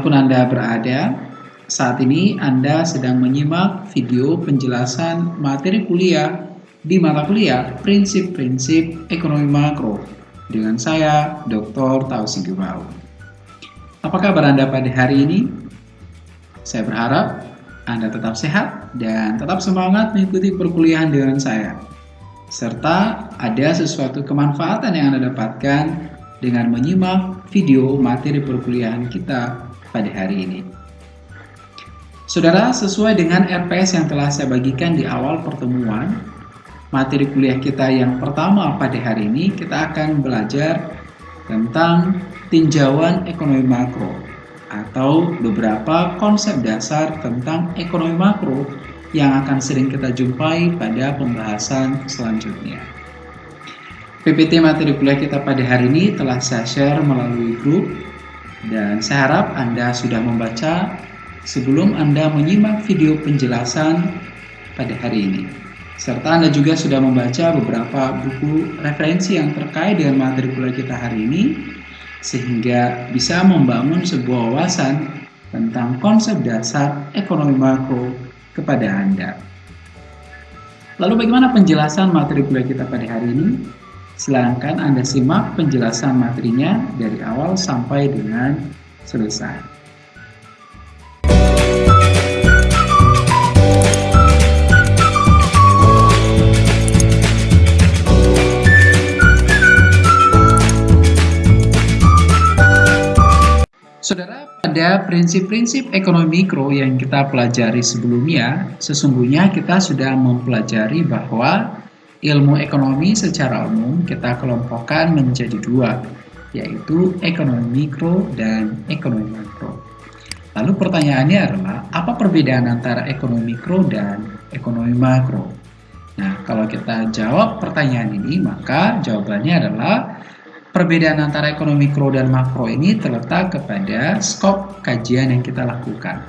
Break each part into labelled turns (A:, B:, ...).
A: Di mana pun Anda berada, saat ini Anda sedang menyimak video penjelasan materi kuliah di mata kuliah Prinsip-Prinsip Ekonomi Makro dengan saya, Dr. Tausi Gebau. Apa kabar Anda pada hari ini? Saya berharap Anda tetap sehat dan tetap semangat mengikuti perkuliahan dengan saya. Serta ada sesuatu kemanfaatan yang Anda dapatkan dengan menyimak video materi perkuliahan kita pada hari ini. Saudara, sesuai dengan RPS yang telah saya bagikan di awal pertemuan, materi kuliah kita yang pertama pada hari ini kita akan belajar tentang tinjauan ekonomi makro atau beberapa konsep dasar tentang ekonomi makro yang akan sering kita jumpai pada pembahasan selanjutnya. PPT materi kuliah kita pada hari ini telah saya share melalui grup dan saya harap Anda sudah membaca sebelum Anda menyimak video penjelasan pada hari ini. Serta Anda juga sudah membaca beberapa buku referensi yang terkait dengan materi kuliah kita hari ini, sehingga bisa membangun sebuah wawasan tentang konsep dasar ekonomi makro kepada Anda. Lalu bagaimana penjelasan materi kuliah kita pada hari ini? Silahkan Anda simak penjelasan materinya dari awal sampai dengan selesai. Saudara, pada prinsip-prinsip ekonomi mikro yang kita pelajari sebelumnya, sesungguhnya kita sudah mempelajari bahwa ilmu ekonomi secara umum kita kelompokkan menjadi dua, yaitu ekonomi mikro dan ekonomi makro. Lalu pertanyaannya adalah, apa perbedaan antara ekonomi mikro dan ekonomi makro? Nah, kalau kita jawab pertanyaan ini, maka jawabannya adalah Perbedaan antara ekonomi mikro dan makro ini terletak kepada skop kajian yang kita lakukan.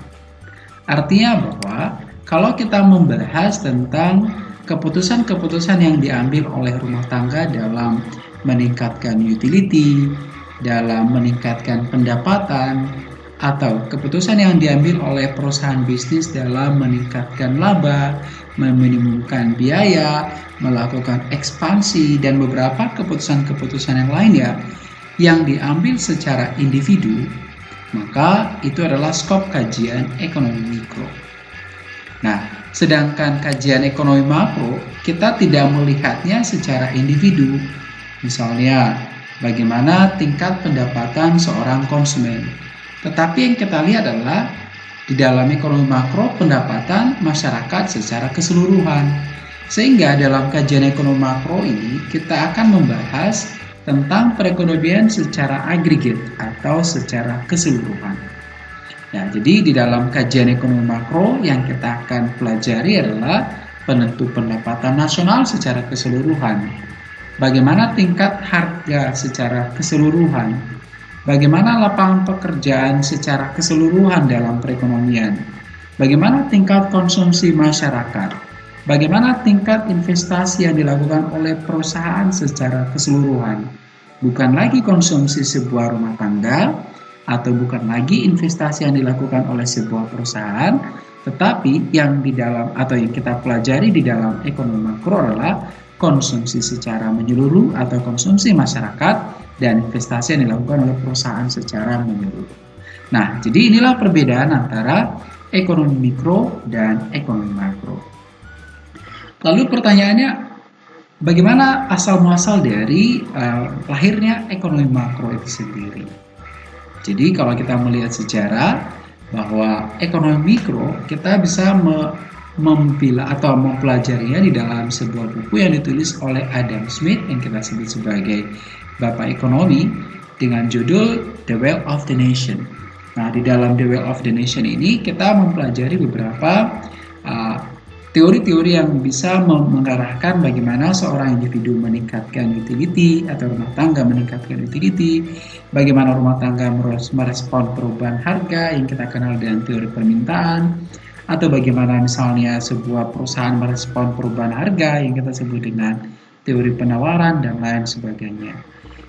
A: Artinya bahwa kalau kita membahas tentang keputusan-keputusan yang diambil oleh rumah tangga dalam meningkatkan utility, dalam meningkatkan pendapatan, atau keputusan yang diambil oleh perusahaan bisnis dalam meningkatkan laba, meminimumkan biaya, melakukan ekspansi, dan beberapa keputusan-keputusan yang lainnya yang diambil secara individu, maka itu adalah skop kajian ekonomi mikro. Nah, sedangkan kajian ekonomi makro, kita tidak melihatnya secara individu. Misalnya, bagaimana tingkat pendapatan seorang konsumen tetapi yang kita lihat adalah di dalam ekonomi makro pendapatan masyarakat secara keseluruhan. Sehingga dalam kajian ekonomi makro ini kita akan membahas tentang perekonomian secara agregat atau secara keseluruhan. Ya, jadi di dalam kajian ekonomi makro yang kita akan pelajari adalah penentu pendapatan nasional secara keseluruhan. Bagaimana tingkat harga secara keseluruhan Bagaimana lapangan pekerjaan secara keseluruhan dalam perekonomian? Bagaimana tingkat konsumsi masyarakat? Bagaimana tingkat investasi yang dilakukan oleh perusahaan secara keseluruhan? Bukan lagi konsumsi sebuah rumah tangga atau bukan lagi investasi yang dilakukan oleh sebuah perusahaan, tetapi yang di dalam atau yang kita pelajari di dalam ekonomi makro adalah konsumsi secara menyeluruh atau konsumsi masyarakat dan investasi yang dilakukan oleh perusahaan secara menyeluruh. Nah, jadi inilah perbedaan antara ekonomi mikro dan ekonomi makro. Lalu pertanyaannya, bagaimana asal muasal dari uh, lahirnya ekonomi makro itu sendiri? Jadi kalau kita melihat sejarah bahwa ekonomi mikro kita bisa me atau mempelajarinya di dalam sebuah buku yang ditulis oleh Adam Smith yang kita sebut sebagai Bapak Ekonomi dengan judul The Wealth of the Nation. Nah, di dalam The Wealth of the Nation ini kita mempelajari beberapa teori-teori yang bisa mengarahkan bagaimana seorang individu meningkatkan utility atau rumah tangga meningkatkan utility, bagaimana rumah tangga merespon perubahan harga yang kita kenal dengan teori permintaan, atau bagaimana misalnya sebuah perusahaan merespon perubahan harga yang kita sebut dengan teori penawaran dan lain sebagainya.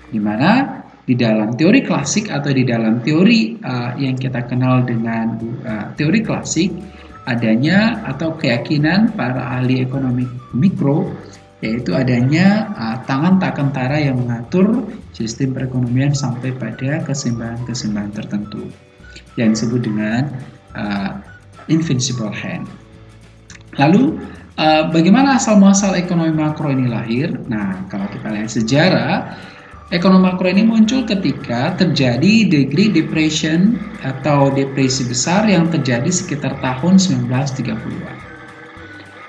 A: Di mana di dalam teori klasik atau di dalam teori uh, yang kita kenal dengan uh, teori klasik adanya atau keyakinan para ahli ekonomi mikro yaitu adanya uh, tangan tak kentara yang mengatur sistem perekonomian sampai pada keseimbangan-keseimbangan tertentu yang disebut dengan uh, invincible hand. Lalu uh, bagaimana asal muasal ekonomi makro ini lahir? Nah, kalau kita lihat sejarah Ekonomi makro ini muncul ketika terjadi degree depression atau depresi besar yang terjadi sekitar tahun 1930-an.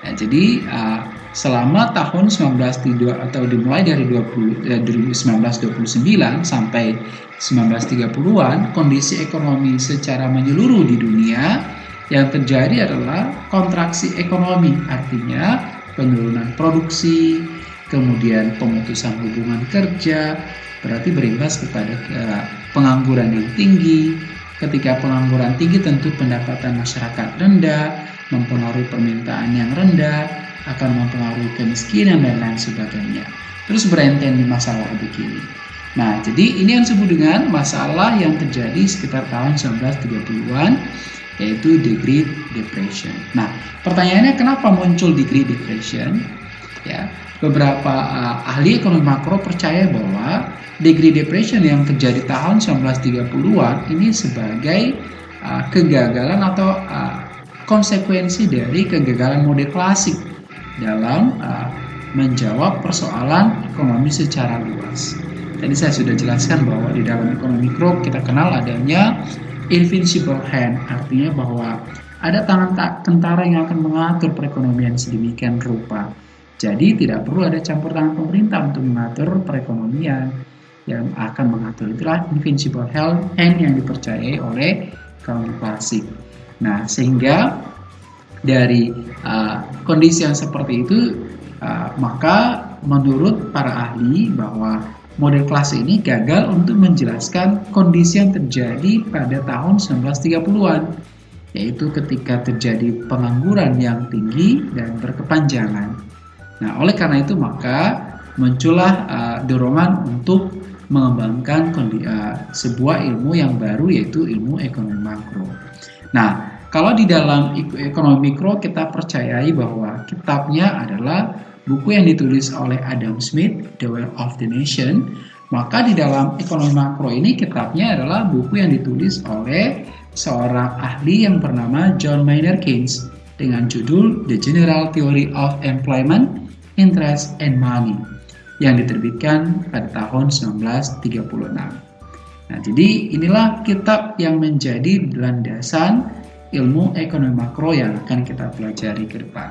A: Nah, jadi uh, selama tahun 1932 atau dimulai dari 20, eh, 1929 sampai 1930-an, kondisi ekonomi secara menyeluruh di dunia yang terjadi adalah kontraksi ekonomi, artinya penurunan produksi, kemudian pemutusan hubungan kerja, berarti berimbas kepada uh, pengangguran yang tinggi. Ketika pengangguran tinggi tentu pendapatan masyarakat rendah, mempengaruhi permintaan yang rendah, akan mempengaruhi kemiskinan dan lain sebagainya. Terus berenten di masalah begini. Nah, jadi ini yang disebut dengan masalah yang terjadi sekitar tahun 1930-an yaitu Great Depression. Nah, pertanyaannya kenapa muncul Great Depression? Ya, beberapa uh, ahli ekonomi makro percaya bahwa the Great Depression yang terjadi tahun 1930-an ini sebagai uh, kegagalan atau uh, konsekuensi dari kegagalan model klasik dalam uh, menjawab persoalan ekonomi secara luas. Tadi saya sudah jelaskan bahwa di dalam ekonomi mikro kita kenal adanya invincible hand, artinya bahwa ada tangan tak tentara yang akan mengatur perekonomian sedemikian rupa jadi tidak perlu ada campur tangan pemerintah untuk mengatur perekonomian yang akan mengatur itulah invincible hand yang dipercayai oleh kaum klasik. Nah, sehingga dari uh, kondisi yang seperti itu, uh, maka menurut para ahli bahwa model klasik ini gagal untuk menjelaskan kondisi yang terjadi pada tahun 1930-an, yaitu ketika terjadi pengangguran yang tinggi dan berkepanjangan. Nah, oleh karena itu maka muncullah uh, dorongan untuk mengembangkan uh, sebuah ilmu yang baru yaitu ilmu ekonomi makro. Nah, kalau di dalam ekonomi mikro kita percayai bahwa kitabnya adalah buku yang ditulis oleh Adam Smith, The Wealth of the Nation, maka di dalam ekonomi makro ini kitabnya adalah buku yang ditulis oleh seorang ahli yang bernama John Maynard Keynes dengan judul The General Theory of Employment Interest and Money yang diterbitkan pada tahun 1936. Nah, jadi inilah kitab yang menjadi landasan ilmu ekonomi makro yang akan kita pelajari ke depan.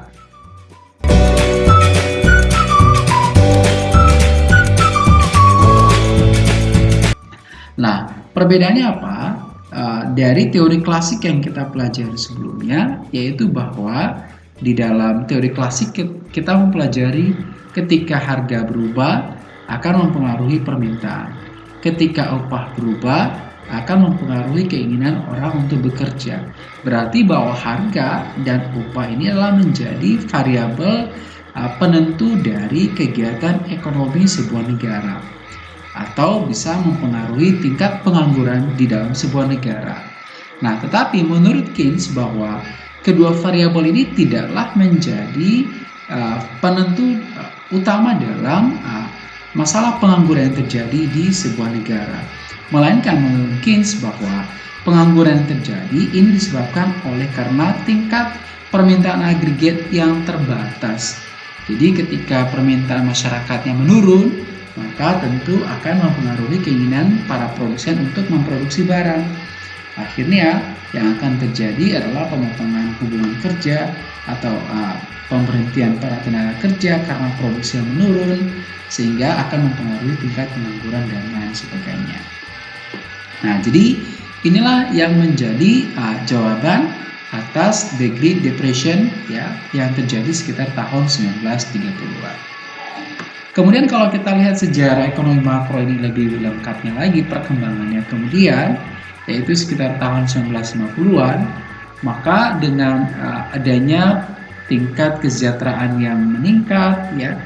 A: Nah, perbedaannya apa? Uh, dari teori klasik yang kita pelajari sebelumnya, yaitu bahwa di dalam teori klasik kita mempelajari ketika harga berubah akan mempengaruhi permintaan. Ketika upah berubah akan mempengaruhi keinginan orang untuk bekerja. Berarti bahwa harga dan upah ini adalah menjadi variabel uh, penentu dari kegiatan ekonomi sebuah negara atau bisa mempengaruhi tingkat pengangguran di dalam sebuah negara. Nah, tetapi menurut Keynes bahwa kedua variabel ini tidaklah menjadi uh, penentu uh, utama dalam uh, masalah pengangguran yang terjadi di sebuah negara. Melainkan Keynes bahwa pengangguran yang terjadi ini disebabkan oleh karena tingkat permintaan agregat yang terbatas. Jadi ketika permintaan masyarakatnya menurun, maka tentu akan mempengaruhi keinginan para produsen untuk memproduksi barang. Akhirnya yang akan terjadi adalah pemotongan hubungan kerja atau uh, pemberhentian para tenaga kerja karena produksi yang menurun sehingga akan mempengaruhi tingkat pengangguran dan lain sebagainya. Nah, jadi inilah yang menjadi uh, jawaban atas the Great Depression ya yang terjadi sekitar tahun 1930-an. Kemudian kalau kita lihat sejarah ekonomi makro ini lebih lengkapnya lagi perkembangannya kemudian yaitu sekitar tahun 1950-an, maka dengan uh, adanya tingkat kesejahteraan yang meningkat ya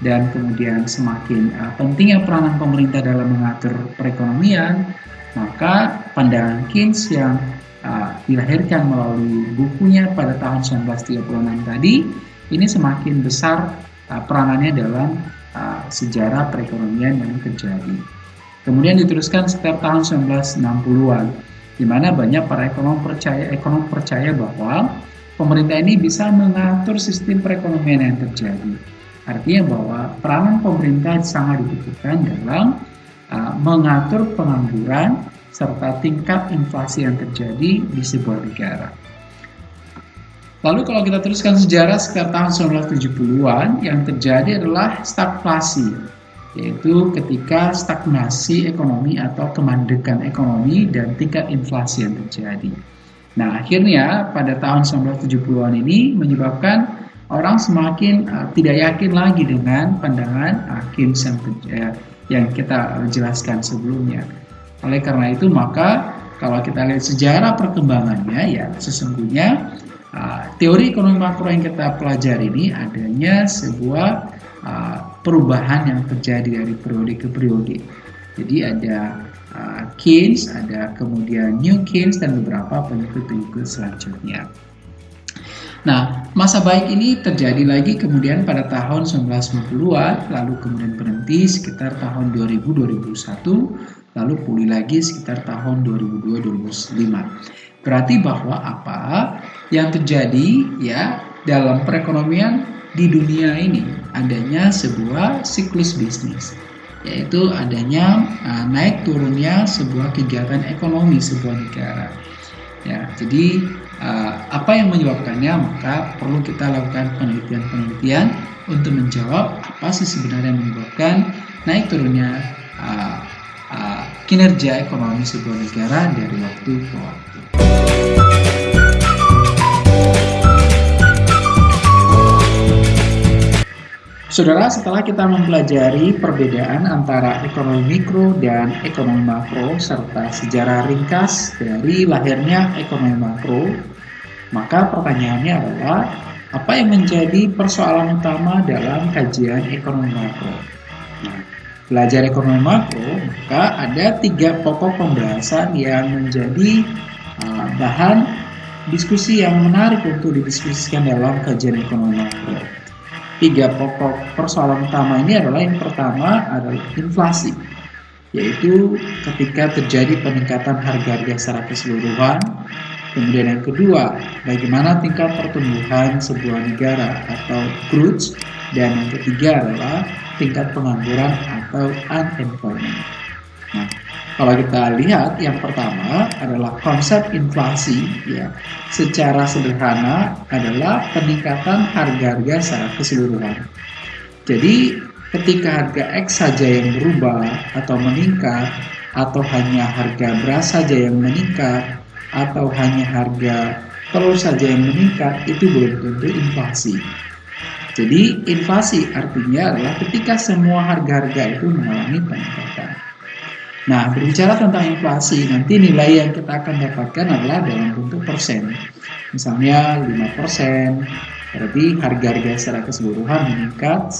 A: dan kemudian semakin uh, pentingnya peranan pemerintah dalam mengatur perekonomian, maka pandangan Keynes yang uh, dilahirkan melalui bukunya pada tahun 1936 tadi ini semakin besar uh, peranannya dalam uh, sejarah perekonomian yang terjadi. Kemudian diteruskan sekitar tahun 1960-an, di mana banyak para ekonom percaya ekonom percaya bahwa pemerintah ini bisa mengatur sistem perekonomian yang terjadi. Artinya bahwa peranan pemerintah sangat dibutuhkan dalam uh, mengatur pengangguran serta tingkat inflasi yang terjadi di sebuah negara. Lalu kalau kita teruskan sejarah sekitar tahun 1970-an, yang terjadi adalah stagflasi, yaitu ketika stagnasi ekonomi atau kemandekan ekonomi dan tingkat inflasi yang terjadi. Nah, akhirnya pada tahun 1970-an ini menyebabkan orang semakin uh, tidak yakin lagi dengan pandangan Keynes yang, uh, yang kita jelaskan sebelumnya. Oleh karena itu, maka kalau kita lihat sejarah perkembangannya, ya sesungguhnya uh, teori ekonomi makro yang kita pelajari ini adanya sebuah uh, perubahan yang terjadi dari periode ke periode. Jadi ada uh, Keynes, ada kemudian New Keynes dan beberapa pengikut-pengikut selanjutnya. Nah, masa baik ini terjadi lagi kemudian pada tahun 1990-an, lalu kemudian berhenti sekitar tahun 2000-2001, lalu pulih lagi sekitar tahun 2002-2005. Berarti bahwa apa yang terjadi ya dalam perekonomian di dunia ini adanya sebuah siklus bisnis yaitu adanya uh, naik turunnya sebuah kegiatan ekonomi sebuah negara. Ya, jadi uh, apa yang menyebabkannya maka perlu kita lakukan penelitian-penelitian untuk menjawab apa sih sebenarnya yang menyebabkan naik turunnya uh, uh, kinerja ekonomi sebuah negara dari waktu ke waktu. Saudara, setelah kita mempelajari perbedaan antara ekonomi mikro dan ekonomi makro serta sejarah ringkas dari lahirnya ekonomi makro, maka pertanyaannya adalah apa yang menjadi persoalan utama dalam kajian ekonomi makro? Nah, belajar ekonomi makro, maka ada tiga pokok pembahasan yang menjadi uh, bahan diskusi yang menarik untuk didiskusikan dalam kajian ekonomi makro tiga pokok. Persoalan utama ini adalah yang pertama adalah inflasi yaitu ketika terjadi peningkatan harga-harga secara keseluruhan. Kemudian yang kedua bagaimana tingkat pertumbuhan sebuah negara atau growth. Dan yang ketiga adalah tingkat pengangguran atau unemployment. Nah kalau kita lihat yang pertama adalah konsep inflasi ya. Secara sederhana adalah peningkatan harga-harga secara keseluruhan. Jadi ketika harga X saja yang berubah atau meningkat atau hanya harga beras saja yang meningkat atau hanya harga telur saja yang meningkat itu belum tentu inflasi. Jadi inflasi artinya adalah ketika semua harga-harga itu mengalami peningkatan. Nah, berbicara tentang inflasi, nanti nilai yang kita akan dapatkan adalah dalam bentuk persen. Misalnya 5%, berarti harga-harga secara keseluruhan meningkat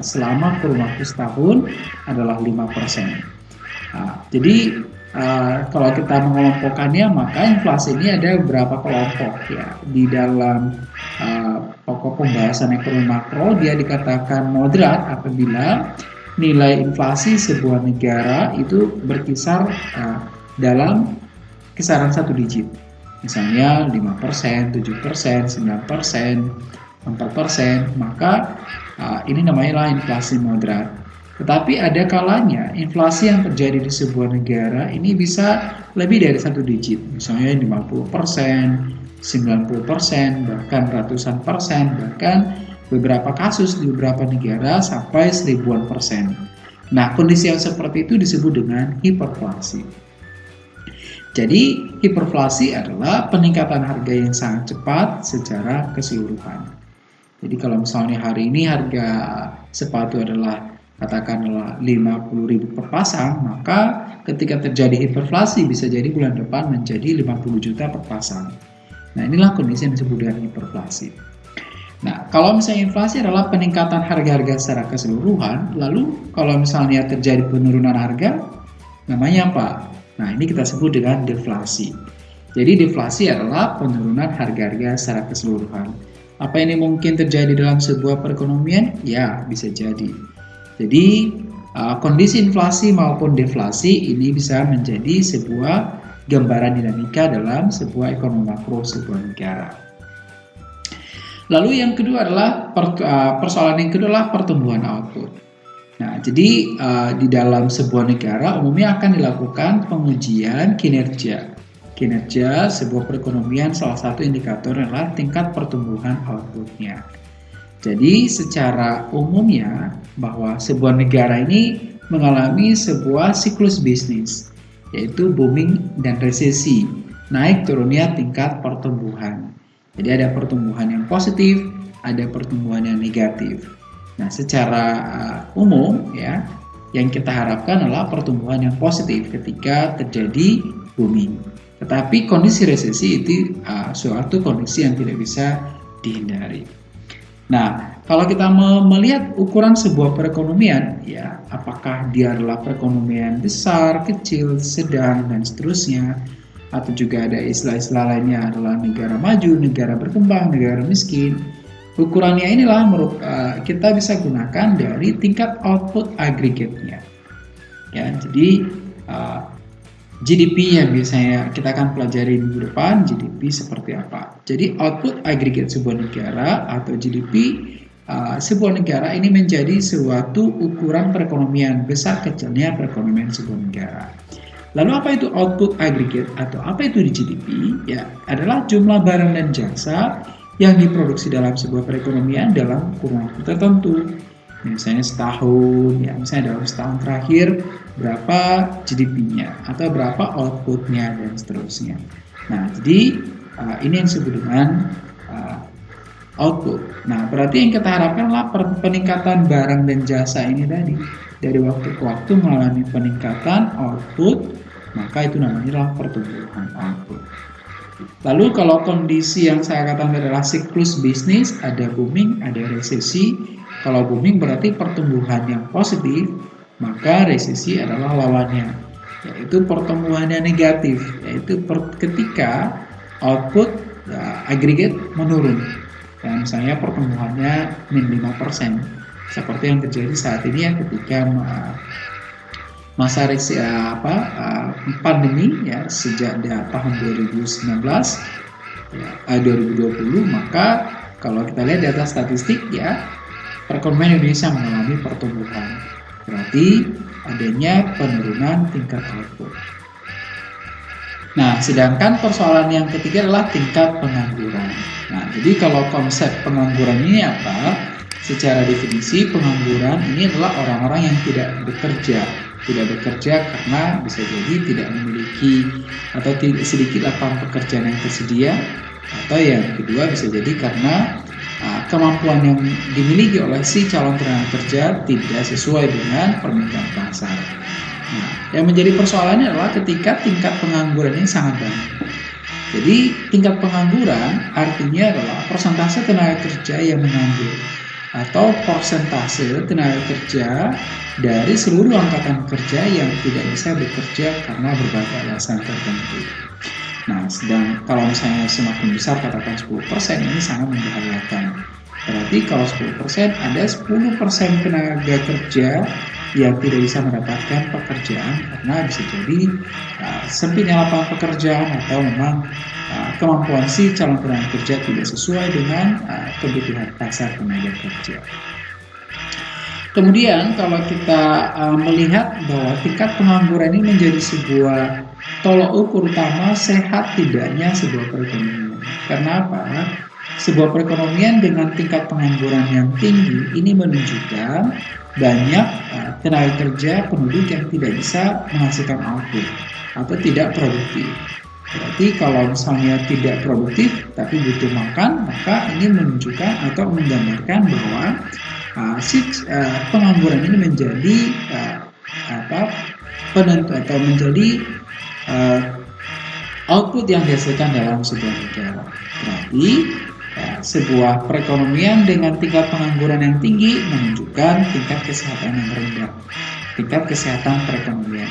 A: selama kurun waktu setahun adalah 5%. Nah, jadi uh, kalau kita mengelompokkannya, maka inflasi ini ada beberapa kelompok ya. Di dalam uh, pokok pembahasan ekonomi makro, dia dikatakan moderat apabila nilai inflasi sebuah negara itu berkisar uh, dalam kisaran satu digit. Misalnya 5%, 7%, 9%, 4%, maka uh, ini namanya inflasi moderat. Tetapi ada kalanya inflasi yang terjadi di sebuah negara ini bisa lebih dari satu digit, misalnya 50%, 90%, bahkan ratusan persen, bahkan beberapa kasus di beberapa negara sampai seribuan persen. Nah, kondisi yang seperti itu disebut dengan hiperflasi. Jadi, hiperflasi adalah peningkatan harga yang sangat cepat secara keseluruhan. Jadi, kalau misalnya hari ini harga sepatu adalah katakanlah 50.000 per pasang, maka ketika terjadi hiperflasi bisa jadi bulan depan menjadi 50 juta per pasang. Nah, inilah kondisi yang disebut dengan hiperflasi. Nah, kalau misalnya inflasi adalah peningkatan harga-harga secara keseluruhan, lalu kalau misalnya terjadi penurunan harga, namanya apa? Nah, ini kita sebut dengan deflasi. Jadi deflasi adalah penurunan harga-harga secara keseluruhan. Apa ini mungkin terjadi dalam sebuah perekonomian? Ya, bisa jadi. Jadi, uh, kondisi inflasi maupun deflasi ini bisa menjadi sebuah gambaran dinamika dalam sebuah ekonomi makro sebuah negara. Lalu yang kedua adalah uh, persoalan yang kedua adalah pertumbuhan output. Nah, jadi uh, di dalam sebuah negara umumnya akan dilakukan pengujian kinerja. Kinerja sebuah perekonomian salah satu indikator adalah tingkat pertumbuhan outputnya. Jadi secara umumnya bahwa sebuah negara ini mengalami sebuah siklus bisnis, yaitu booming dan resesi, naik turunnya tingkat pertumbuhan. Jadi ada pertumbuhan yang positif, ada pertumbuhan yang negatif. Nah, secara uh, umum ya, yang kita harapkan adalah pertumbuhan yang positif ketika terjadi booming. Tetapi kondisi resesi itu uh, suatu kondisi yang tidak bisa dihindari. Nah, kalau kita melihat ukuran sebuah perekonomian, ya, apakah dia adalah perekonomian besar, kecil, sedang, dan seterusnya, atau juga ada istilah-istilah lainnya adalah negara maju, negara berkembang, negara miskin. Ukurannya inilah uh, kita bisa gunakan dari tingkat output aggregate-nya. Ya, jadi uh, GDP yang biasanya kita akan pelajari minggu depan, GDP seperti apa. Jadi output aggregate sebuah negara atau GDP uh, sebuah negara ini menjadi suatu ukuran perekonomian besar kecilnya perekonomian sebuah negara. Lalu apa itu output aggregate atau apa itu di GDP? Ya, adalah jumlah barang dan jasa yang diproduksi dalam sebuah perekonomian dalam kurun waktu tertentu. Misalnya setahun, ya misalnya dalam setahun terakhir berapa GDP-nya atau berapa output-nya dan seterusnya. Nah, jadi uh, ini yang disebut dengan uh, output. Nah, berarti yang kita harapkan adalah peningkatan barang dan jasa ini tadi dari waktu ke waktu mengalami peningkatan output maka itu namanya pertumbuhan output. Lalu kalau kondisi yang saya katakan adalah siklus bisnis, ada booming, ada resesi. Kalau booming berarti pertumbuhan yang positif, maka resesi adalah lawannya, yaitu pertumbuhan yang negatif, yaitu ketika output ya, agregat menurun. Dan misalnya pertumbuhannya min 5%, seperti yang terjadi saat ini ya ketika masa resi, uh, apa uh, pandemi ya sejak tahun 2019 ya, uh, 2020 maka kalau kita lihat data statistik ya perekonomian Indonesia mengalami pertumbuhan berarti adanya penurunan tingkat output. Nah, sedangkan persoalan yang ketiga adalah tingkat pengangguran. Nah, jadi kalau konsep pengangguran ini apa? Secara definisi, pengangguran ini adalah orang-orang yang tidak bekerja tidak bekerja karena bisa jadi tidak memiliki atau tidak sedikit lapangan pekerjaan yang tersedia atau yang kedua bisa jadi karena uh, kemampuan yang dimiliki oleh si calon tenaga kerja tidak sesuai dengan permintaan pasar. Yang menjadi persoalannya adalah ketika tingkat pengangguran ini sangat banyak. Jadi tingkat pengangguran artinya adalah persentase tenaga kerja yang menganggur atau persentase tenaga kerja dari seluruh angkatan kerja yang tidak bisa bekerja karena berbagai alasan tertentu. Nah, sedang kalau misalnya semakin besar katakan 10% ini sangat membahayakan. Berarti kalau 10% ada 10% tenaga kerja yang tidak bisa mendapatkan pekerjaan karena bisa jadi uh, sempitnya lapangan pekerjaan atau memang uh, kemampuan si calon tenaga kerja tidak sesuai dengan uh, kebutuhan pasar tenaga kerja. Kemudian kalau kita uh, melihat bahwa tingkat pengangguran ini menjadi sebuah tolok ukur utama sehat tidaknya sebuah perekonomian. Karena apa? Sebuah perekonomian dengan tingkat pengangguran yang tinggi ini menunjukkan banyak uh, tenaga kerja penduduk yang tidak bisa menghasilkan output atau tidak produktif. Berarti kalau misalnya tidak produktif tapi butuh makan, maka ini menunjukkan atau menggambarkan bahwa uh, si uh, pengangguran ini menjadi uh, apa penentu atau menjadi uh, output yang dihasilkan dalam sebuah negara. Berarti sebuah perekonomian dengan tingkat pengangguran yang tinggi menunjukkan tingkat kesehatan yang rendah, tingkat kesehatan perekonomian.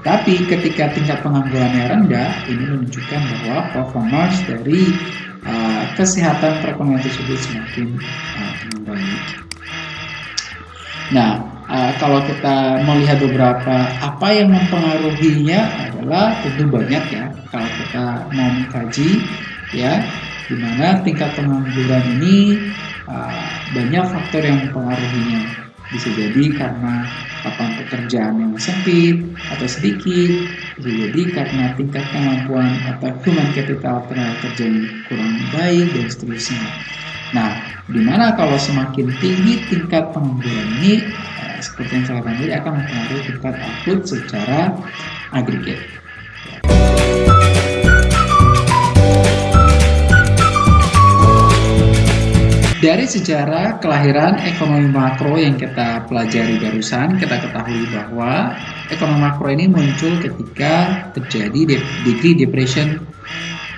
A: Tetapi ketika tingkat penganggurannya rendah, ini menunjukkan bahwa performance dari uh, kesehatan perekonomian tersebut semakin uh. Nah, uh, kalau kita melihat beberapa apa yang mempengaruhinya adalah tentu banyak ya. Kalau kita mau mengkaji ya di mana tingkat pengangguran ini uh, banyak faktor yang mempengaruhinya. Bisa jadi karena lapangan pekerjaan yang sempit atau sedikit, bisa jadi karena tingkat kemampuan atau human capital tenaga kerja yang kurang baik dan seterusnya. Nah, di mana kalau semakin tinggi tingkat pengangguran ini, uh, seperti yang saya katakan tadi akan mempengaruhi tingkat output secara agregat. Dari sejarah kelahiran ekonomi makro yang kita pelajari barusan, kita ketahui bahwa ekonomi makro ini muncul ketika terjadi degree depression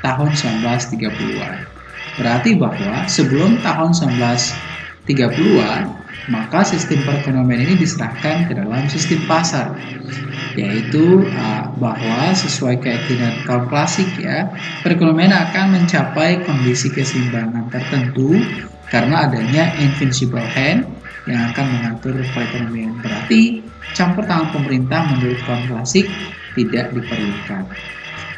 A: tahun 1930-an. Berarti bahwa sebelum tahun 1930-an, maka sistem perekonomian ini diserahkan ke dalam sistem pasar yaitu bahwa sesuai keyakinan kaum klasik ya perekonomian akan mencapai kondisi keseimbangan tertentu karena adanya invincible hand yang akan mengatur perekonomian. Berarti campur tangan pemerintah menurut kaum klasik tidak diperlukan.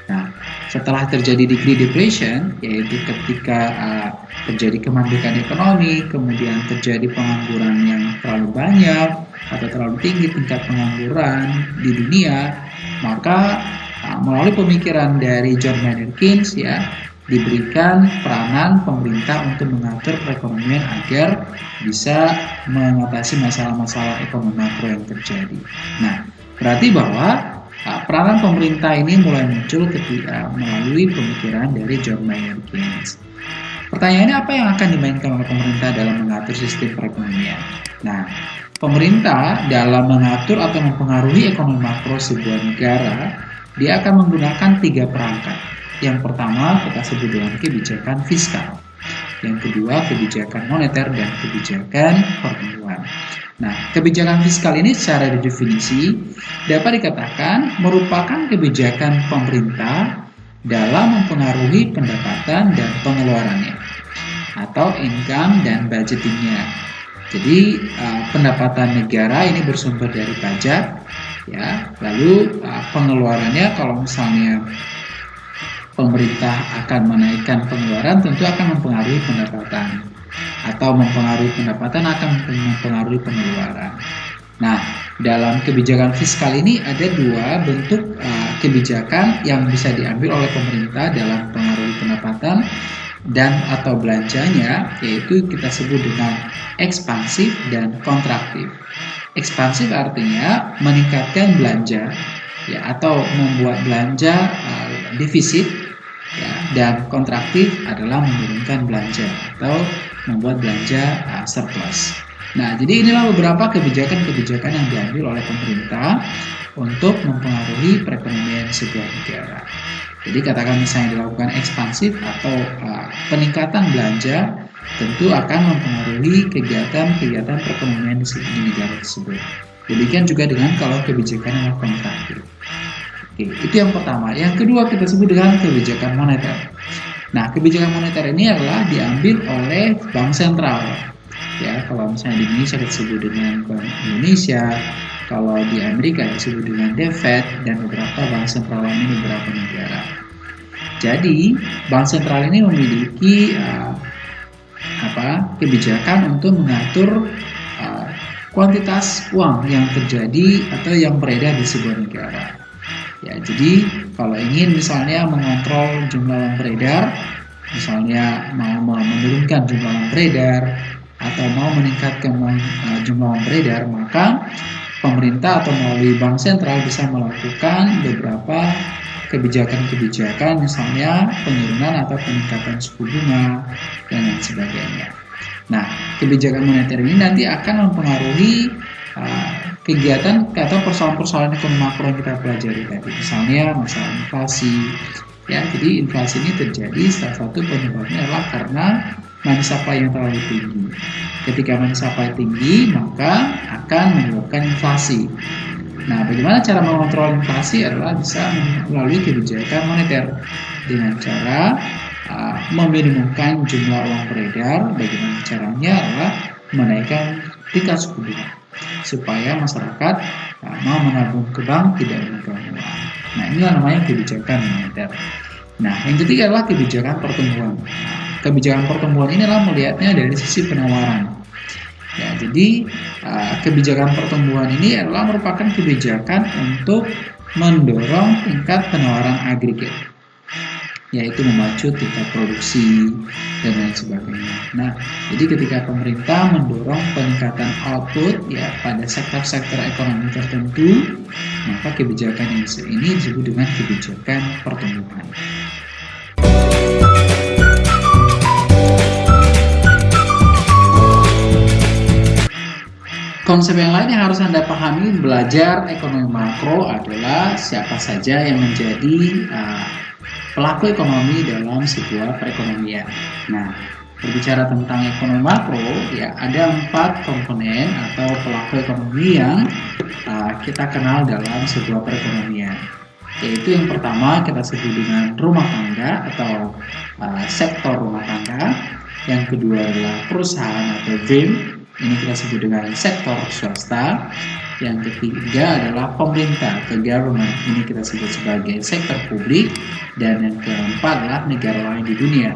A: Nah, setelah terjadi degree depression, yaitu ketika uh, terjadi kemandikan ekonomi, kemudian terjadi pengangguran yang terlalu banyak atau terlalu tinggi tingkat pengangguran di dunia, maka uh, melalui pemikiran dari John Maynard Keynes ya, diberikan peranan pemerintah untuk mengatur perekonomian agar bisa mengatasi masalah-masalah ekonomi makro yang terjadi. Nah, berarti bahwa uh, peranan pemerintah ini mulai muncul ketika melalui pemikiran dari John Maynard Keynes. Pertanyaannya apa yang akan dimainkan oleh pemerintah dalam mengatur sistem perekonomian? Nah, pemerintah dalam mengatur atau mempengaruhi ekonomi makro sebuah negara, dia akan menggunakan tiga perangkat yang pertama kita sebut dengan kebijakan fiskal. Yang kedua kebijakan moneter dan kebijakan pertumbuhan. Nah, kebijakan fiskal ini secara definisi dapat dikatakan merupakan kebijakan pemerintah dalam mempengaruhi pendapatan dan pengeluarannya atau income dan budgetingnya. Jadi uh, pendapatan negara ini bersumber dari pajak, ya. Lalu uh, pengeluarannya kalau misalnya pemerintah akan menaikkan pengeluaran tentu akan mempengaruhi pendapatan atau mempengaruhi pendapatan akan mempengaruhi pengeluaran. Nah, dalam kebijakan fiskal ini ada dua bentuk uh, kebijakan yang bisa diambil oleh pemerintah dalam pengaruhi pendapatan dan atau belanjanya yaitu kita sebut dengan ekspansif dan kontraktif. Ekspansif artinya meningkatkan belanja ya atau membuat belanja uh, defisit ya, dan kontraktif adalah menurunkan belanja atau membuat belanja uh, surplus. Nah, jadi inilah beberapa kebijakan-kebijakan yang diambil oleh pemerintah untuk mempengaruhi perekonomian sebuah negara. Jadi katakan misalnya dilakukan ekspansif atau uh, peningkatan belanja tentu akan mempengaruhi kegiatan-kegiatan perekonomian di negara tersebut. Demikian juga dengan kalau kebijakan yang kontraktif. Itu yang pertama. Yang kedua kita sebut dengan kebijakan moneter. Nah, kebijakan moneter ini adalah diambil oleh bank sentral. Ya, kalau misalnya di Indonesia disebut dengan Bank Indonesia, kalau di Amerika disebut dengan The Fed dan beberapa bank sentral lain di beberapa negara. Jadi, bank sentral ini memiliki uh, apa? kebijakan untuk mengatur uh, kuantitas uang yang terjadi atau yang beredar di sebuah negara. Ya, jadi kalau ingin misalnya mengontrol jumlah uang beredar, misalnya mau menurunkan jumlah uang beredar atau mau meningkatkan uh, jumlah uang beredar, maka pemerintah atau melalui bank sentral bisa melakukan beberapa kebijakan-kebijakan misalnya penurunan atau peningkatan suku bunga dan lain sebagainya. Nah, kebijakan moneter ini nanti akan mempengaruhi uh, kegiatan atau persoalan-persoalan ekonomi makro yang kita pelajari tadi. Misalnya masalah inflasi, Ya, jadi inflasi ini terjadi salah satu penyebabnya adalah karena money supply yang terlalu tinggi. Ketika money supply tinggi, maka akan menyebabkan inflasi. Nah, bagaimana cara mengontrol inflasi adalah bisa melalui kebijakan moneter dengan cara uh, meminimumkan jumlah uang beredar. Bagaimana caranya adalah menaikkan tingkat suku bunga supaya masyarakat uh, mau menabung ke bank tidak uang. Nah, ini namanya kebijakan moneter. Nah, yang ketiga adalah kebijakan pertumbuhan. Kebijakan pertumbuhan ini adalah melihatnya dari sisi penawaran. Ya, jadi uh, kebijakan pertumbuhan ini adalah merupakan kebijakan untuk mendorong tingkat penawaran agregat yaitu memacu tingkat produksi dan lain sebagainya. Nah, jadi ketika pemerintah mendorong peningkatan output ya pada sektor-sektor ekonomi tertentu, maka kebijakan ini disebut dengan kebijakan pertumbuhan. Konsep yang lain yang harus Anda pahami belajar ekonomi makro adalah siapa saja yang menjadi uh, pelaku ekonomi dalam sebuah perekonomian. Nah, berbicara tentang ekonomi makro, ya ada empat komponen atau pelaku ekonomi yang uh, kita kenal dalam sebuah perekonomian. Yaitu yang pertama kita sebut dengan rumah tangga atau uh, sektor rumah tangga. Yang kedua adalah perusahaan atau VIM. Ini kita sebut dengan sektor swasta. Yang ketiga adalah pemerintah atau government. Ini kita sebut sebagai sektor publik. Dan yang keempat adalah negara lain di dunia.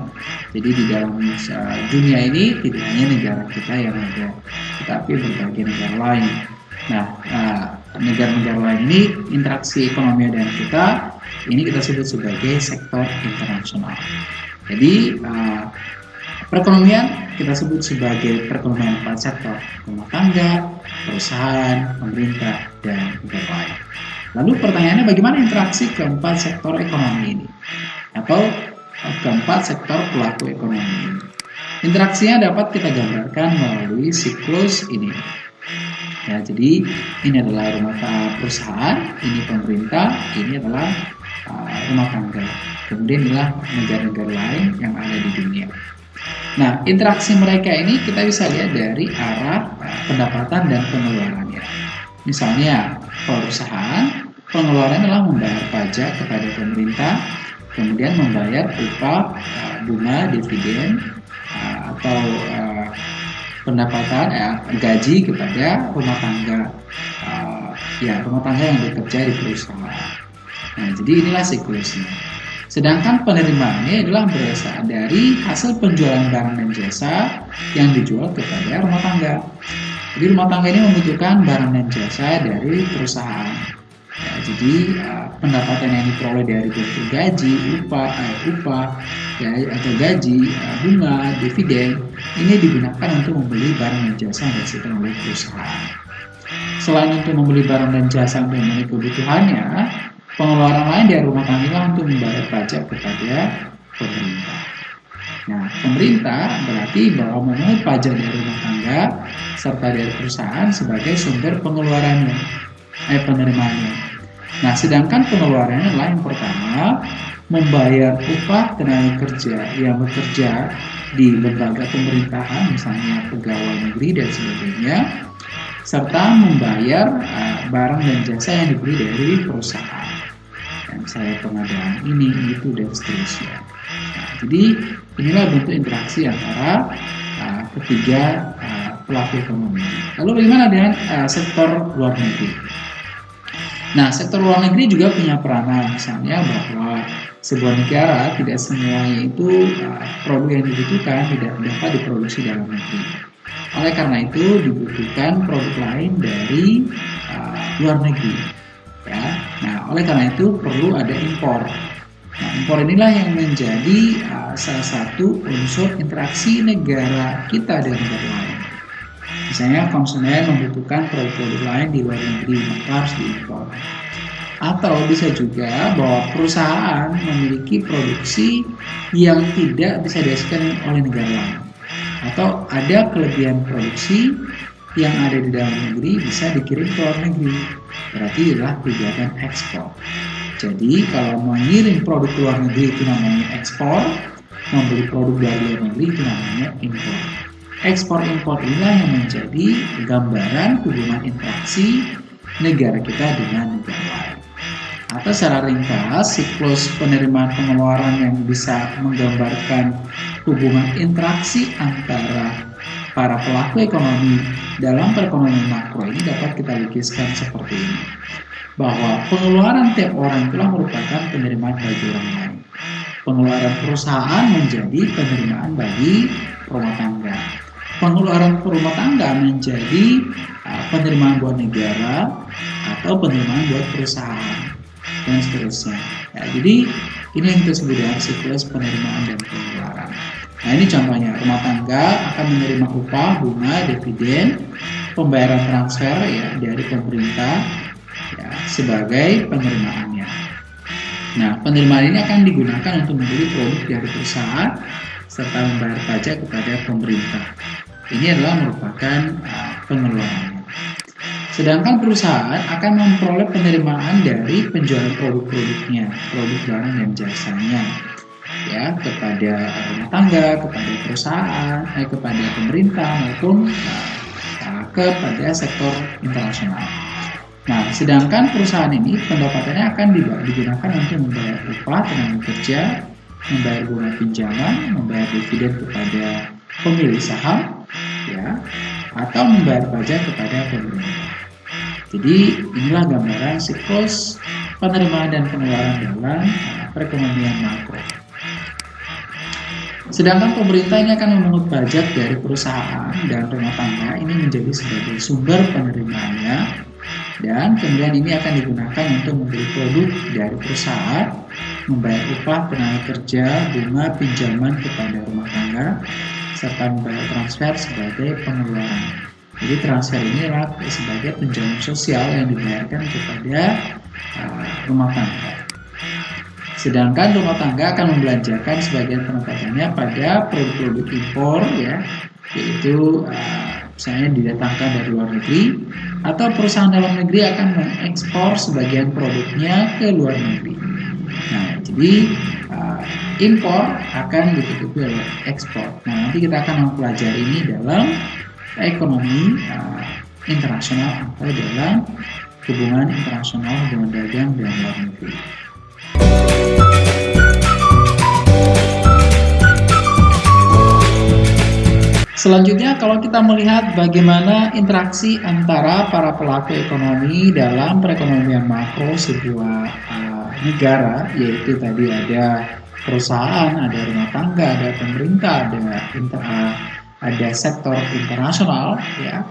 A: Jadi di dalam uh, dunia ini tidak hanya negara kita yang ada, tetapi berbagai negara lain. Nah, uh, negara-negara lain ini interaksi ekonomi dengan kita ini kita sebut sebagai sektor internasional. Jadi uh, perekonomian kita sebut sebagai perekonomian empat sektor, rumah tangga, perusahaan, pemerintah, dan negara lain. Lalu pertanyaannya bagaimana interaksi keempat sektor ekonomi ini? Atau keempat sektor pelaku ekonomi ini? Interaksinya dapat kita gambarkan melalui siklus ini. Ya, jadi ini adalah rumah tangga perusahaan, ini pemerintah, ini adalah uh, rumah tangga. Kemudian inilah negara-negara lain yang ada di dunia. Nah, interaksi mereka ini kita bisa lihat dari arah pendapatan dan pengeluarannya. Misalnya, perusahaan, pengeluaran adalah membayar pajak kepada pemerintah, kemudian membayar upah, uh, bunga, dividen, uh, atau uh, pendapatan, gaji kepada rumah tangga, ya rumah tangga yang bekerja di perusahaan. Nah, jadi inilah siklusnya. Sedangkan penerimaannya adalah berasal dari hasil penjualan barang dan jasa yang dijual kepada rumah tangga. Jadi rumah tangga ini membutuhkan barang dan jasa dari perusahaan. Ya, jadi uh, pendapatan yang diperoleh dari bentuk gaji, upah, uh, upah, ya, atau gaji, uh, bunga, dividen, ini digunakan untuk membeli barang dan jasa yang dihasilkan oleh perusahaan. Selain untuk membeli barang dan jasa untuk memenuhi kebutuhannya, Pengeluaran lain dari rumah tangga untuk membayar pajak kepada pemerintah. Nah, pemerintah berarti bahwa memungut pajak dari rumah tangga serta dari perusahaan sebagai sumber pengeluarannya, eh penerimaannya. Nah, sedangkan pengeluarannya yang pertama membayar upah tenaga kerja yang bekerja di lembaga pemerintahan, misalnya pegawai negeri dan sebagainya, serta membayar uh, barang dan jasa yang dibeli dari perusahaan saya pengadaan ini itu dan seterusnya nah, jadi inilah bentuk interaksi antara uh, ketiga uh, pelaku ekonomi. Lalu bagaimana dengan uh, sektor luar negeri? Nah sektor luar negeri juga punya peranan misalnya bahwa sebuah negara tidak semuanya itu uh, produk yang dibutuhkan tidak dapat diproduksi dalam negeri. Oleh karena itu dibutuhkan produk lain dari uh, luar negeri ya nah oleh karena itu perlu ada impor. Nah impor inilah yang menjadi uh, salah satu unsur interaksi negara kita dengan negara lain. Misalnya konsumen membutuhkan produk-produk lain di luar negeri maka harus diimpor. Atau bisa juga bahwa perusahaan memiliki produksi yang tidak bisa dihasilkan oleh negara lain. Atau ada kelebihan produksi yang ada di dalam negeri bisa dikirim ke luar negeri. Berarti adalah kegiatan ekspor. Jadi kalau mengirim produk ke luar negeri itu namanya ekspor, membeli produk dari luar negeri itu namanya impor. Ekspor impor inilah yang menjadi gambaran hubungan interaksi negara kita dengan negara lain. Atau secara ringkas, siklus penerimaan pengeluaran yang bisa menggambarkan hubungan interaksi antara para pelaku ekonomi dalam perekonomian makro ini dapat kita lukiskan seperti ini. Bahwa pengeluaran tiap orang telah merupakan penerimaan bagi orang lain. Pengeluaran perusahaan menjadi penerimaan bagi rumah tangga. Pengeluaran rumah tangga menjadi uh, penerimaan buat negara atau penerimaan buat perusahaan dan seterusnya. Ya, jadi ini yang disebut dengan siklus penerimaan dan pengeluaran. Nah ini contohnya rumah tangga akan menerima upah, bunga, dividen, pembayaran transfer ya dari pemerintah ya, sebagai penerimaannya. Nah penerimaan ini akan digunakan untuk membeli produk dari perusahaan serta membayar pajak kepada pemerintah. Ini adalah merupakan uh, pengeluarannya. Sedangkan perusahaan akan memperoleh penerimaan dari penjualan produk-produknya, produk barang dan jasanya, ya kepada rumah tangga, kepada perusahaan, eh, kepada pemerintah maupun uh, kepada sektor internasional. Nah, sedangkan perusahaan ini pendapatannya akan digunakan untuk membayar upah tenaga kerja, membayar bunga pinjaman, membayar dividen kepada pemilik saham, ya, atau membayar pajak kepada pemerintah. Jadi inilah gambaran siklus penerimaan dan pengeluaran dalam perekonomian makro. Sedangkan pemerintah ini akan memungut pajak dari perusahaan dan rumah tangga ini menjadi sebagai sumber penerimaannya dan kemudian ini akan digunakan untuk membeli produk dari perusahaan, membayar upah tenaga kerja, bunga pinjaman kepada rumah tangga, serta membayar transfer sebagai pengeluaran. Jadi transfer ini adalah sebagai penjamin sosial yang dibayarkan kepada uh, rumah tangga. Sedangkan rumah tangga akan membelanjakan sebagian pendapatannya pada produk-produk impor ya, yaitu uh, misalnya didatangkan dari luar negeri atau perusahaan dalam negeri akan mengekspor sebagian produknya ke luar negeri. Nah, jadi uh, impor akan ditutupi oleh ekspor. Nah, nanti kita akan mempelajari ini dalam ekonomi uh, internasional atau dalam hubungan internasional hubungan dagang dan luar negeri. Selanjutnya kalau kita melihat bagaimana interaksi antara para pelaku ekonomi dalam perekonomian makro sebuah uh, negara yaitu tadi ada perusahaan, ada rumah tangga, ada pemerintah, ada inter, uh, ada sektor internasional ya.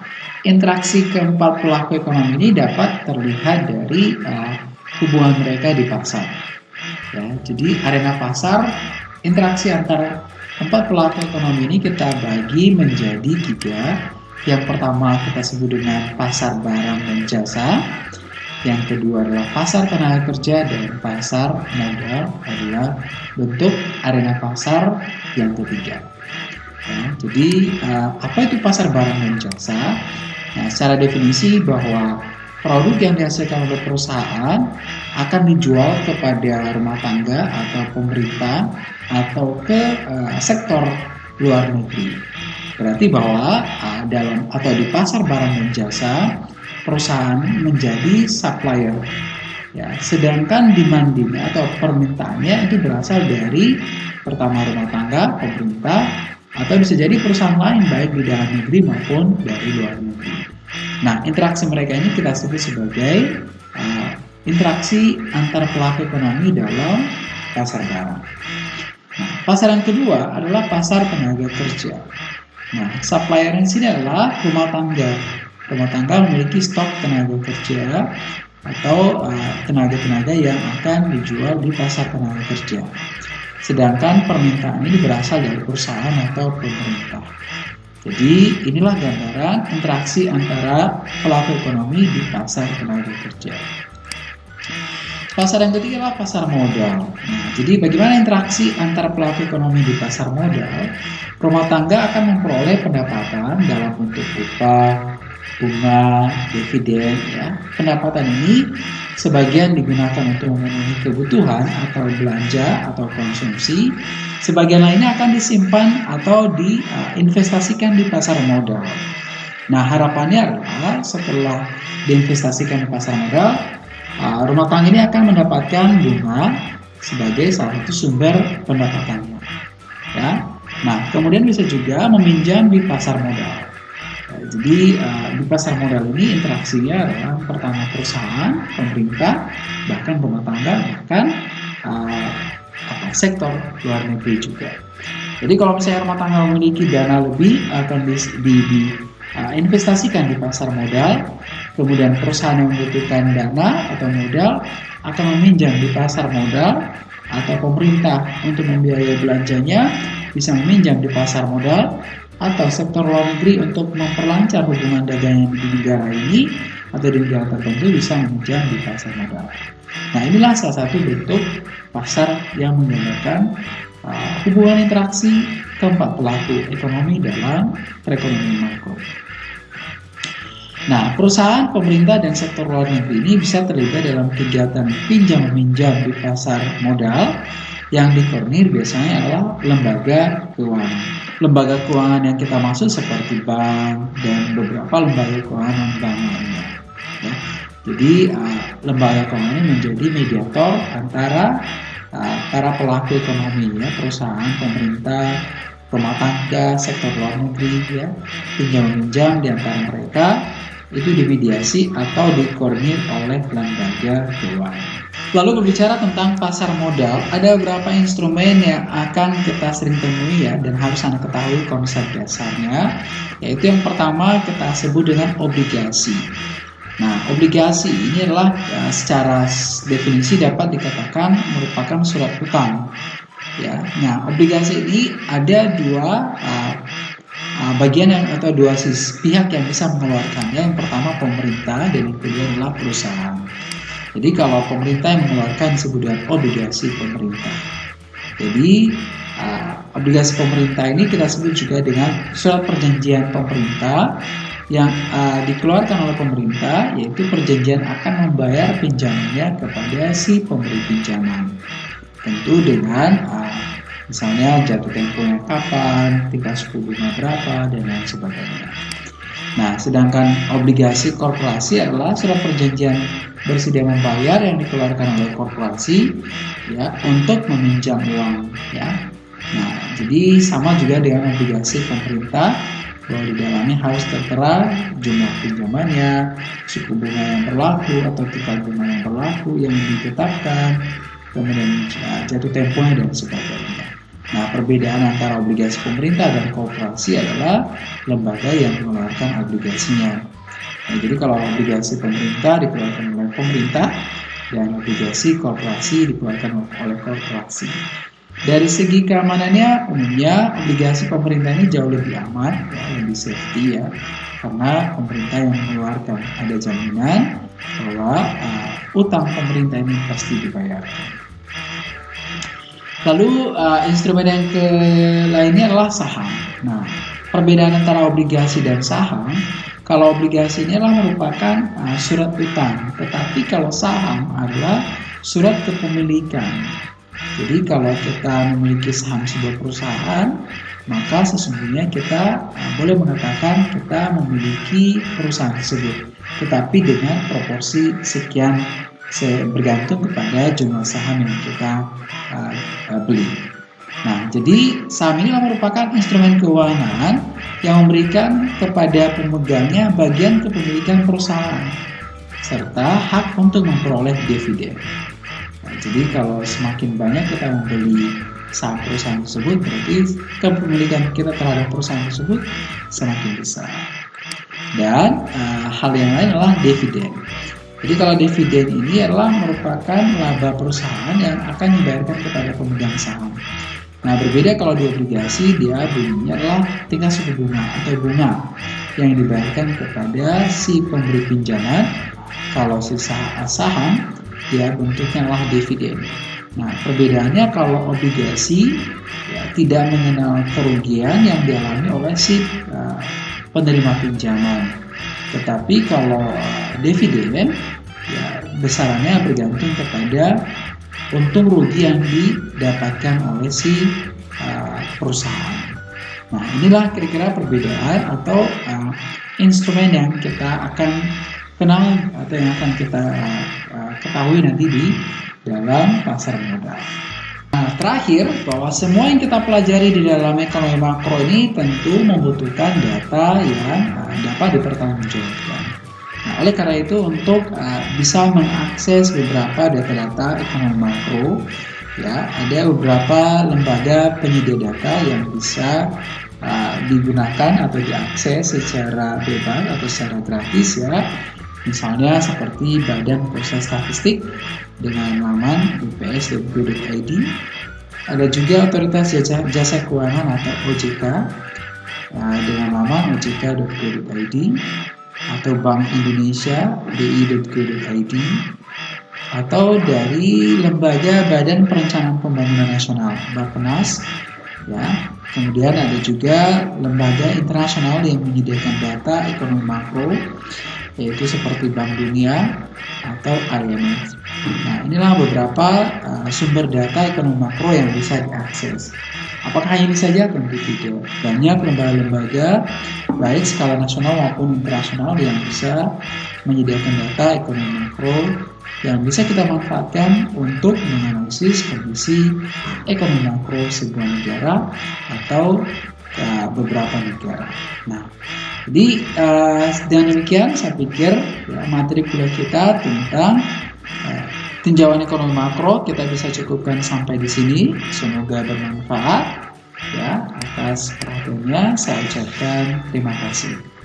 A: Interaksi keempat pelaku ekonomi ini dapat terlihat dari uh, hubungan mereka di pasar ya jadi arena pasar interaksi antara empat pelaku ekonomi ini kita bagi menjadi tiga. Yang pertama kita sebut dengan pasar barang dan jasa. Yang kedua adalah pasar tenaga kerja dan pasar modal adalah bentuk arena pasar yang ketiga. Ya, jadi uh, apa itu pasar barang dan jasa? Nah, secara definisi bahwa produk yang dihasilkan oleh perusahaan akan dijual kepada rumah tangga atau pemerintah atau ke uh, sektor luar negeri. Berarti bahwa uh, dalam atau di pasar barang dan jasa perusahaan menjadi supplier. Ya, sedangkan demandnya atau permintaannya itu berasal dari pertama rumah tangga, pemerintah, atau bisa jadi perusahaan lain baik di dalam negeri maupun dari luar negeri. Nah, interaksi mereka ini kita sebut sebagai uh, interaksi antar pelaku ekonomi dalam pasar barang. Nah, pasar yang kedua adalah pasar tenaga kerja. Nah, supplier di sini adalah rumah tangga. Rumah tangga memiliki stok tenaga kerja atau uh, tenaga-tenaga uh, yang akan dijual di pasar tenaga kerja. Sedangkan permintaan ini berasal dari perusahaan atau pemerintah. Jadi inilah gambaran interaksi antara pelaku ekonomi di pasar tenaga kerja. Pasar yang ketiga adalah pasar modal. Nah, jadi bagaimana interaksi antara pelaku ekonomi di pasar modal? Rumah tangga akan memperoleh pendapatan dalam bentuk upah, bunga, dividen, ya. Pendapatan ini sebagian digunakan untuk memenuhi kebutuhan atau belanja atau konsumsi, sebagian lainnya akan disimpan atau diinvestasikan di pasar modal. Nah, harapannya adalah setelah diinvestasikan di pasar modal, uh, rumah tangga ini akan mendapatkan bunga sebagai salah satu sumber pendapatannya. Ya. Nah, kemudian bisa juga meminjam di pasar modal. Jadi uh, di pasar modal ini interaksinya adalah pertama perusahaan, pemerintah, bahkan rumah tangga, bahkan uh, apa, sektor luar negeri juga. Jadi kalau misalnya rumah tangga memiliki dana lebih akan di, di, di uh, investasikan di pasar modal, kemudian perusahaan yang membutuhkan dana atau modal akan meminjam di pasar modal atau pemerintah untuk membiayai belanjanya bisa meminjam di pasar modal atau sektor luar negeri untuk memperlancar hubungan dagang di negara ini atau di negara tertentu bisa meminjam di pasar modal. Nah inilah salah satu bentuk pasar yang menggunakan uh, hubungan interaksi keempat pelaku ekonomi dalam perekonomian makro. Nah, perusahaan, pemerintah, dan sektor luar negeri ini bisa terlibat dalam kegiatan pinjam meminjam di pasar modal yang dikoordinir biasanya adalah lembaga keuangan. Lembaga keuangan yang kita maksud seperti bank dan beberapa lembaga keuangan bank lainnya. Ya. Jadi uh, lembaga keuangan ini menjadi mediator antara uh, pelaku ekonomi ya, perusahaan, pemerintah, rumah tangga, sektor luar negeri ya, pinjam-pinjam di antara mereka itu dimediasi atau dikoordinir oleh lembaga keuangan. Lalu berbicara tentang pasar modal, ada beberapa instrumen yang akan kita sering temui ya dan harus Anda ketahui konsep dasarnya, yaitu yang pertama kita sebut dengan obligasi. Nah, obligasi ini adalah ya, secara definisi dapat dikatakan merupakan surat utang. Ya, nah obligasi ini ada dua uh, uh, bagian yang atau dua sisi pihak yang bisa mengeluarkannya. Yang pertama pemerintah dan yang kedua adalah perusahaan. Jadi kalau pemerintah yang mengeluarkan disebut obligasi pemerintah. Jadi uh, obligasi pemerintah ini kita sebut juga dengan surat perjanjian pemerintah yang uh, dikeluarkan oleh pemerintah yaitu perjanjian akan membayar pinjamannya kepada si pemberi pinjaman. Tentu dengan uh, misalnya jatuh temponya kapan, tingkat suku bunga berapa dan lain sebagainya. Nah, sedangkan obligasi korporasi adalah surat perjanjian bersedia membayar yang dikeluarkan oleh korporasi ya untuk meminjam uang ya. Nah, jadi sama juga dengan obligasi pemerintah bahwa di dalamnya harus tertera jumlah pinjamannya, suku bunga yang berlaku atau tingkat bunga yang berlaku yang ditetapkan, kemudian jatuh temponya dan sebagainya. Nah, perbedaan antara obligasi pemerintah dan korporasi adalah lembaga yang mengeluarkan obligasinya. Nah, jadi kalau obligasi pemerintah dikeluarkan oleh pemerintah dan obligasi korporasi dikeluarkan oleh korporasi. Dari segi keamanannya, umumnya obligasi pemerintah ini jauh lebih aman, ya, lebih safety ya, karena pemerintah yang mengeluarkan ada jaminan bahwa uh, utang pemerintah ini pasti dibayarkan. Lalu uh, instrumen yang ke lainnya adalah saham. Nah, perbedaan antara obligasi dan saham, kalau obligasi ini adalah merupakan uh, surat utang, tetapi kalau saham adalah surat kepemilikan. Jadi kalau kita memiliki saham sebuah perusahaan, maka sesungguhnya kita uh, boleh mengatakan kita memiliki perusahaan tersebut, tetapi dengan proporsi sekian bergantung kepada jumlah saham yang kita uh, beli. Nah, jadi saham ini merupakan instrumen keuangan yang memberikan kepada pemegangnya bagian kepemilikan perusahaan serta hak untuk memperoleh dividen. Nah, jadi kalau semakin banyak kita membeli saham perusahaan tersebut, berarti kepemilikan kita terhadap perusahaan tersebut semakin besar. Dan uh, hal yang lain adalah dividen. Jadi kalau dividen ini adalah merupakan laba perusahaan yang akan dibayarkan kepada pemegang saham. Nah berbeda kalau di obligasi dia bunyinya adalah tingkat suku bunga atau bunga yang dibayarkan kepada si pemberi pinjaman. Kalau si saham dia bentuknya adalah dividen. Nah perbedaannya kalau obligasi ya, tidak mengenal kerugian yang dialami oleh si uh, penerima pinjaman Tetapi kalau dividen ya besarannya bergantung kepada untung rugi yang didapatkan oleh si uh, perusahaan. Nah, inilah kira-kira perbedaan atau uh, instrumen yang kita akan kenal atau yang akan kita uh, ketahui nanti di dalam pasar modal. Nah, terakhir bahwa semua yang kita pelajari di dalam ekonomi makro ini tentu membutuhkan data yang dapat dipertanggungjawabkan. Oleh karena itu untuk uh, bisa mengakses beberapa data-data ekonomi makro, ya ada beberapa lembaga penyedia data yang bisa uh, digunakan atau diakses secara bebas atau secara gratis ya. Misalnya seperti Badan Pusat Statistik dengan laman bps.go.id ada juga Otoritas Jasa, Jasa Keuangan atau OJK uh, dengan laman ojk.go.id atau Bank Indonesia bi.go.id atau dari lembaga Badan Perencanaan Pembangunan Nasional Bappenas ya. Kemudian ada juga lembaga internasional yang menyediakan data ekonomi makro yaitu seperti Bank Dunia atau IMF nah inilah beberapa uh, sumber data ekonomi makro yang bisa diakses apakah ini saja tentu tidak banyak lembaga-lembaga baik skala nasional maupun internasional yang bisa menyediakan data ekonomi makro yang bisa kita manfaatkan untuk menganalisis kondisi ekonomi makro sebuah negara atau uh, beberapa negara. Nah, jadi uh, dengan demikian saya pikir ya, materi kuliah kita tentang uh, tinjauan ekonomi makro kita bisa cukupkan sampai di sini. Semoga bermanfaat. Ya, atas perhatiannya saya ucapkan terima kasih.